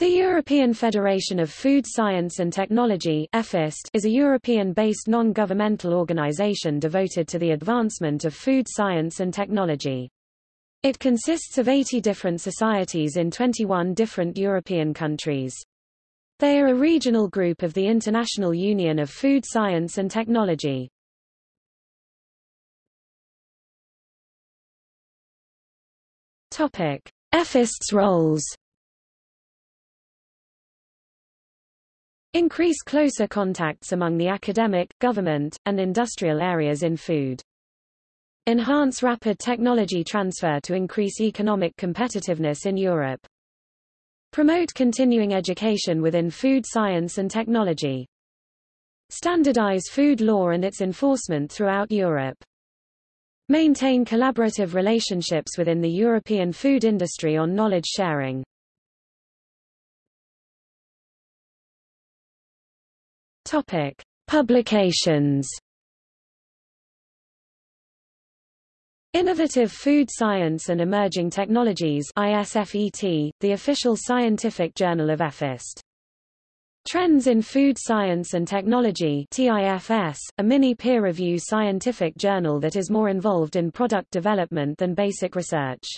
The European Federation of Food Science and Technology is a European-based non-governmental organization devoted to the advancement of food science and technology. It consists of 80 different societies in 21 different European countries. They are a regional group of the International Union of Food Science and Technology. EFFoST's roles Increase closer contacts among the academic, government, and industrial areas in food. Enhance rapid technology transfer to increase economic competitiveness in Europe. Promote continuing education within food science and technology. Standardize food law and its enforcement throughout Europe. Maintain collaborative relationships within the European food industry on knowledge sharing. Topic: Publications. Innovative Food Science and Emerging Technologies IFSET, the official scientific journal of EFFoST. Trends in Food Science and Technology TIFS, a mini peer-review scientific journal that is more involved in product development than basic research.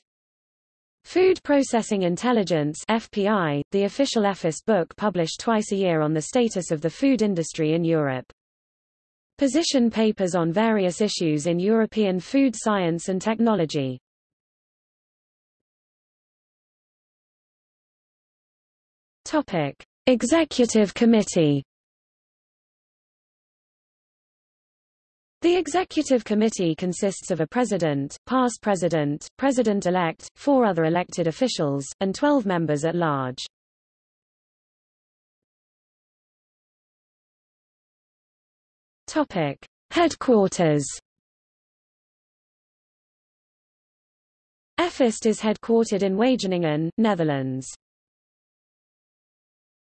Food Processing Intelligence FPI, the official EFFoST book published twice a year on the status of the food industry in Europe. Position papers on various issues in European food science and technology. Topic: Executive Committee The Executive Committee consists of a president, past president, president-elect, four other elected officials, and 12 members at large. Topic: Headquarters. EFFoST is headquartered in Wageningen, Netherlands.